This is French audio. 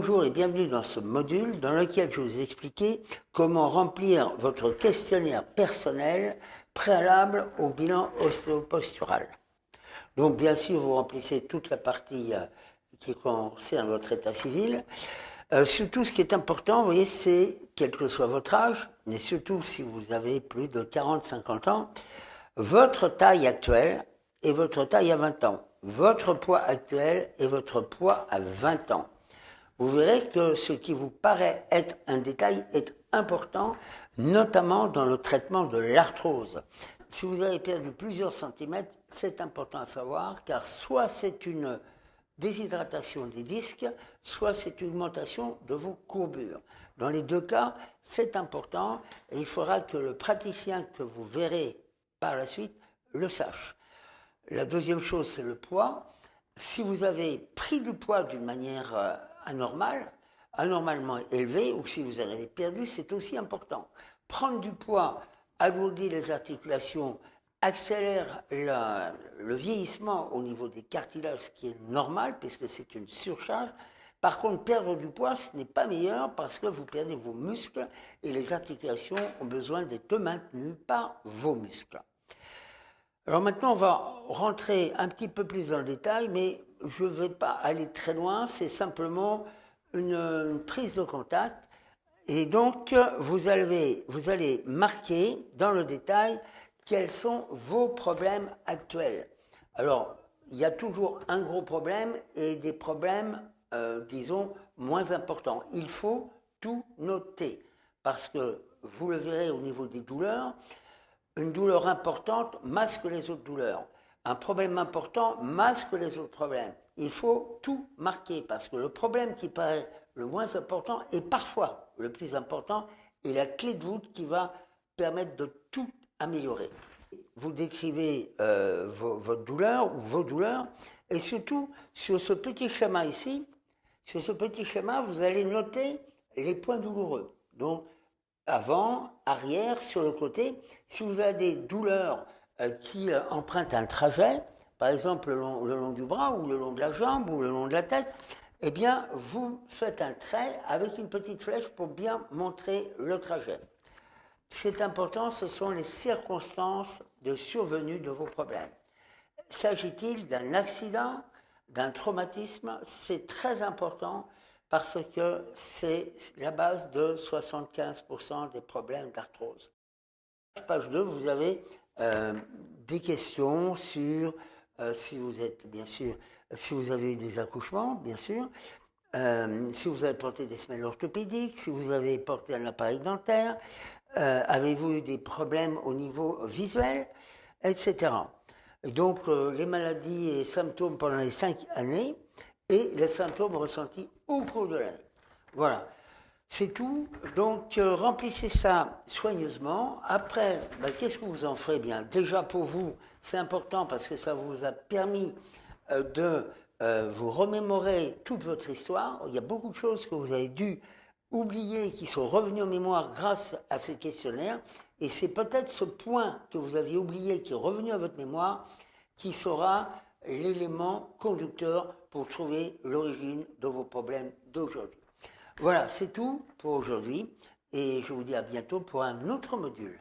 Bonjour et bienvenue dans ce module dans lequel je vais vous expliquer comment remplir votre questionnaire personnel préalable au bilan ostéopostural. Donc bien sûr, vous remplissez toute la partie euh, qui concerne votre état civil. Euh, surtout, ce qui est important, vous voyez, c'est, quel que soit votre âge, mais surtout si vous avez plus de 40-50 ans, votre taille actuelle et votre taille à 20 ans, votre poids actuel et votre poids à 20 ans vous verrez que ce qui vous paraît être un détail est important, notamment dans le traitement de l'arthrose. Si vous avez perdu plusieurs centimètres, c'est important à savoir, car soit c'est une déshydratation des disques, soit c'est une augmentation de vos courbures. Dans les deux cas, c'est important et il faudra que le praticien que vous verrez par la suite le sache. La deuxième chose, c'est le poids. Si vous avez pris du poids d'une manière euh, anormal, anormalement élevé, ou si vous en avez perdu, c'est aussi important. Prendre du poids alourdit les articulations, accélère le vieillissement au niveau des cartilages, ce qui est normal, puisque c'est une surcharge. Par contre, perdre du poids, ce n'est pas meilleur parce que vous perdez vos muscles et les articulations ont besoin d'être maintenues par vos muscles. Alors maintenant, on va rentrer un petit peu plus dans le détail, mais je ne vais pas aller très loin, c'est simplement une, prise de contact. Et donc, vous allez, vous allez marquer dans le détail quels sont vos problèmes actuels. Alors, il y a toujours un gros problème et des problèmes, euh, disons, moins importants. Il faut tout noter parce que vous le verrez au niveau des douleurs, une douleur importante masque les autres douleurs un problème important masque les autres problèmes. Il faut tout marquer parce que le problème qui paraît le moins important est parfois le plus important et la clé de voûte qui va permettre de tout améliorer. Vous décrivez euh, votre douleur ou vos douleurs et surtout sur ce petit schéma ici, sur ce petit schéma, vous allez noter les points douloureux. Donc avant, arrière, sur le côté. Si vous avez des douleurs euh, qui euh, emprunte un trajet, par exemple le long, du bras ou le long de la jambe ou le long de la tête, eh bien, vous faites un trait avec une petite flèche pour bien montrer le trajet. Ce qui est important, ce sont les circonstances de survenue de vos problèmes. S'agit-il d'un accident, d'un traumatisme? C'est très important parce que c'est la base de 75% des problèmes d'arthrose. Page 2, vous avez euh, des questions sur euh, si vous êtes, bien sûr, si vous avez eu des accouchements, bien sûr, euh, si vous avez porté des semelles orthopédiques, si vous avez porté un appareil dentaire, avez-vous eu des problèmes au niveau visuel, etc. donc, les maladies et symptômes pendant les cinq années et les symptômes ressentis au cours de l'année. Voilà. C'est tout. Donc, euh, remplissez ça soigneusement. Après, bah, qu'est-ce que vous en ferez? Bien Déjà, pour vous, c'est important parce que ça vous a permis euh, de euh, vous remémorer toute votre histoire. Il y a beaucoup de choses que vous avez dû oublier qui sont revenues en mémoire grâce à ce questionnaire. Et c'est peut-être ce point que vous aviez oublié qui est revenu à votre mémoire qui sera l'élément conducteur pour trouver l'origine de vos problèmes d'aujourd'hui. Voilà, c'est tout pour aujourd'hui et je vous dis à bientôt pour un autre module.